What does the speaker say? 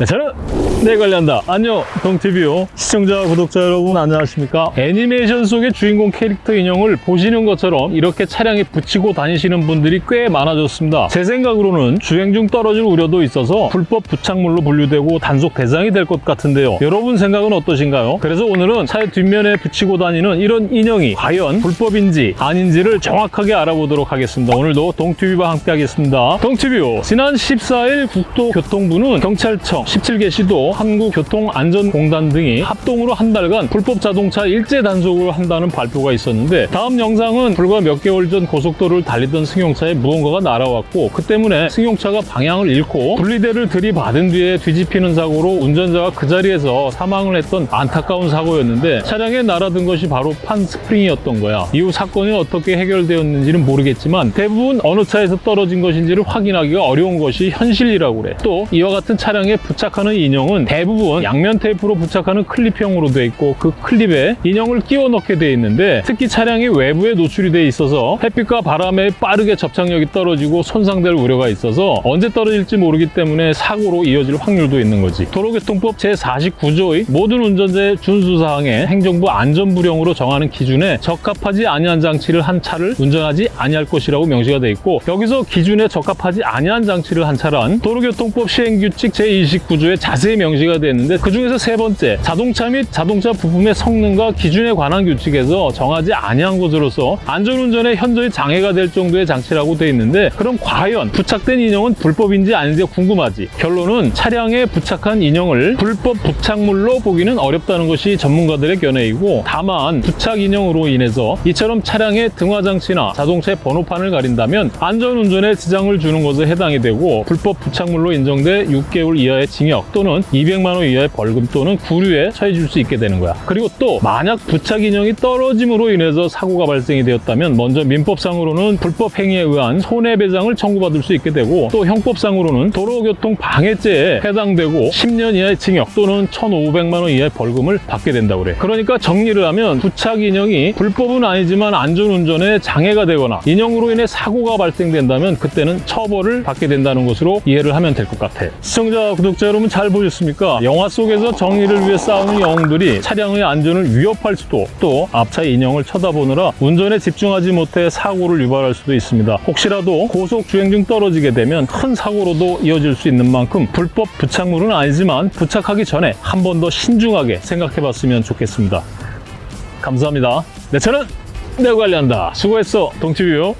네, 저는 내 관련다. 안녕, 동티뷰 시청자, 구독자 여러분 안녕하십니까? 애니메이션 속의 주인공 캐릭터 인형을 보시는 것처럼 이렇게 차량에 붙이고 다니시는 분들이 꽤 많아졌습니다. 제 생각으로는 주행 중 떨어질 우려도 있어서 불법 부착물로 분류되고 단속 대상이 될 것 같은데요. 여러분 생각은 어떠신가요? 그래서 오늘은 차의 뒷면에 붙이고 다니는 이런 인형이 과연 불법인지 아닌지를 정확하게 알아보도록 하겠습니다. 오늘도 동티뷰와 함께 하겠습니다. 동티뷰 지난 14일 국토교통부는 경찰청 17개 시도 한국교통안전공단 등이 합동으로 한 달간 불법 자동차 일제 단속을 한다는 발표가 있었는데 다음 영상은 불과 몇 개월 전 고속도로를 달리던 승용차에 무언가가 날아왔고 그 때문에 승용차가 방향을 잃고 분리대를 들이받은 뒤에 뒤집히는 사고로 운전자가 그 자리에서 사망을 했던 안타까운 사고였는데 차량에 날아든 것이 바로 판 스프링이었던 거야. 이후 사건이 어떻게 해결되었는지는 모르겠지만 대부분 어느 차에서 떨어진 것인지를 확인하기가 어려운 것이 현실이라고 그래. 또 이와 같은 차량에 부착 하는 인형은 대부분 양면 테이프로 부착하는 클립형으로 돼 있고 그 클립에 인형을 끼워 넣게 돼 있는데 특히 차량이 외부에 노출이 돼 있어서 햇빛과 바람에 빠르게 접착력이 떨어지고 손상될 우려가 있어서 언제 떨어질지 모르기 때문에 사고로 이어질 확률도 있는 거지. 도로교통법 제49조의 모든 운전자의 준수사항에 행정부 안전부령으로 정하는 기준에 적합하지 아니한 장치를 한 차를 운전하지 아니할 것이라고 명시가 돼 있고 여기서 기준에 적합하지 아니한 장치를 한 차란 도로교통법 시행규칙 제 29조에 자세히 명시가 되어 있는데 그 중에서 세 번째 자동차 및 자동차 부품의 성능과 기준에 관한 규칙에서 정하지 아니한 것으로서 안전운전에 현저히 장애가 될 정도의 장치라고 되어 있는데 그럼 과연 부착된 인형은 불법인지 아닌지 궁금하지. 결론은 차량에 부착한 인형을 불법 부착물로 보기는 어렵다는 것이 전문가들의 견해이고 다만 부착 인형으로 인해서 이처럼 차량의 등화장치나 자동차의 번호판을 가린다면 안전운전에 지장을 주는 것에 해당이 되고 불법 부착물로 인정돼 6개월 이하의 징역 또는 200만 원 이하의 벌금 또는 구류에 처해질 수 있게 되는 거야. 그리고 또 만약 부착 인형이 떨어짐으로 인해서 사고가 발생이 되었다면 먼저 민법상으로는 불법 행위에 의한 손해배상을 청구받을 수 있게 되고 또 형법상으로는 도로교통 방해죄에 해당되고 10년 이하의 징역 또는 1,500만 원 이하의 벌금을 받게 된다고 그래. 그러니까 정리를 하면 부착 인형이 불법은 아니지만 안전운전에 장애가 되거나 인형으로 인해 사고가 발생된다면 그때는 처벌을 받게 된다는 것으로 이해를 하면 될 것 같아. 시청자, 구독자 여러분 잘 보셨습니까? 영화 속에서 정의를 위해 싸우는 영웅들이 차량의 안전을 위협할 수도 또 앞차의 인형을 쳐다보느라 운전에 집중하지 못해 사고를 유발할 수도 있습니다. 혹시라도 고속 주행 중 떨어지게 되면 큰 사고로도 이어질 수 있는 만큼 불법 부착물은 아니지만 부착하기 전에 한 번 더 신중하게 생각해 봤으면 좋겠습니다. 감사합니다. 내 차는 내가 관리한다. 수고했어, 동티뷰.